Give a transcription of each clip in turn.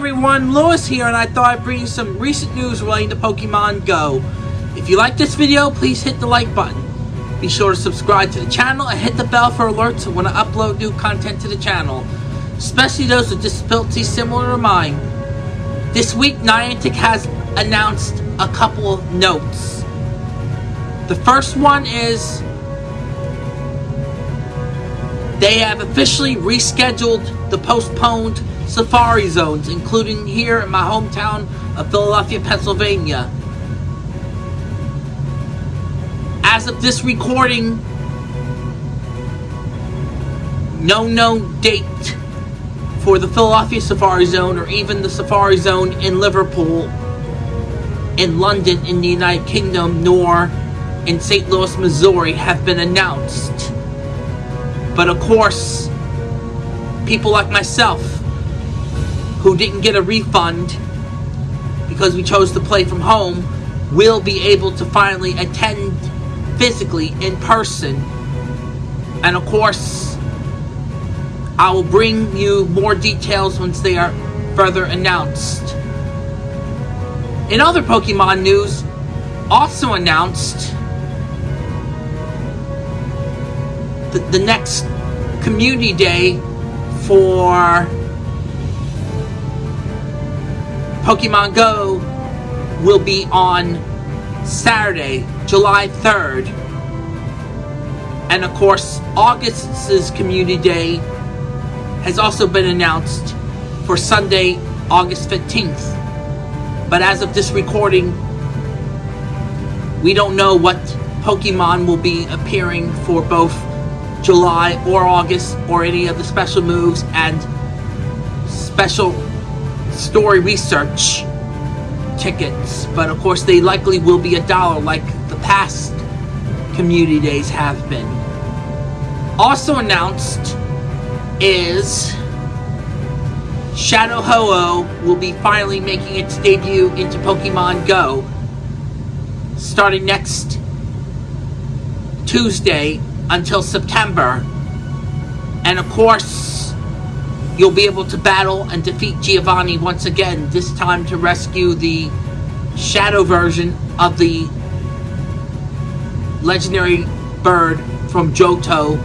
everyone, Lewis here, and I thought I'd bring you some recent news relating to Pokemon Go. If you like this video, please hit the like button. Be sure to subscribe to the channel and hit the bell for alerts when I upload new content to the channel, especially those with disabilities similar to mine. This week, Niantic has announced a couple of notes. The first one is they have officially rescheduled the postponed Safari Zones, including here in my hometown of Philadelphia, Pennsylvania. As of this recording, no known date for the Philadelphia Safari Zone or even the Safari Zone in Liverpool, in London, in the United Kingdom, nor in St. Louis, Missouri have been announced. But of course, people like myself who didn't get a refund because we chose to play from home will be able to finally attend physically in person. And of course, I will bring you more details once they are further announced. In other Pokemon news, also announced the, the next community day for Pokemon Go will be on Saturday, July 3rd. And of course, August's Community Day has also been announced for Sunday, August 15th. But as of this recording, we don't know what Pokemon will be appearing for both July or August or any of the special moves and special story research tickets, but of course they likely will be a dollar like the past community days have been. Also announced is Shadow Ho-Oh will be finally making its debut into Pokemon Go starting next Tuesday until September. And of course, You'll be able to battle and defeat Giovanni once again, this time to rescue the shadow version of the legendary bird from Johto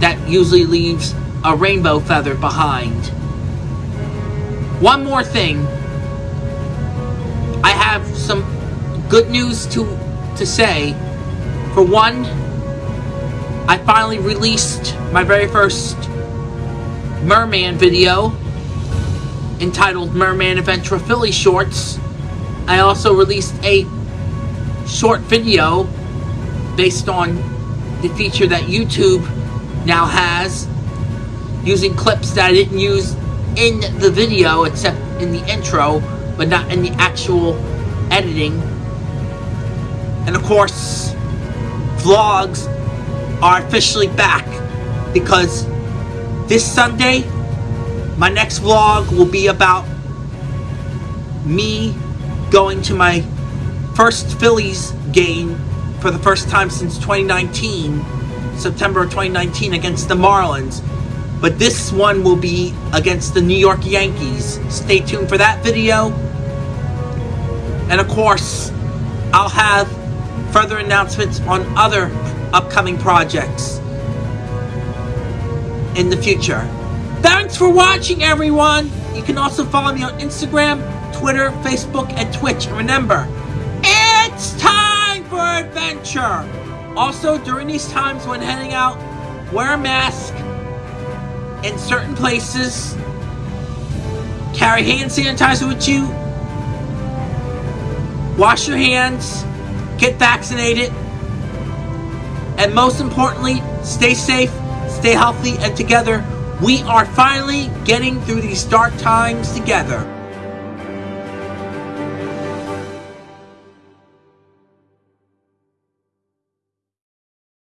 that usually leaves a rainbow feather behind. One more thing. I have some good news to to say. For one, I finally released my very first Merman video entitled Merman Adventure Philly Shorts. I also released a short video based on the feature that YouTube now has using clips that I didn't use in the video except in the intro but not in the actual editing. And of course, vlogs are officially back because this Sunday, my next vlog will be about me going to my first Phillies game for the first time since 2019, September of 2019 against the Marlins. But this one will be against the New York Yankees. Stay tuned for that video. And of course, I'll have further announcements on other upcoming projects in the future. Thanks for watching, everyone! You can also follow me on Instagram, Twitter, Facebook, and Twitch. Remember, it's time for adventure! Also, during these times when heading out, wear a mask in certain places, carry hand sanitizer with you, wash your hands, get vaccinated, and most importantly, stay safe stay healthy, and together we are finally getting through these dark times together.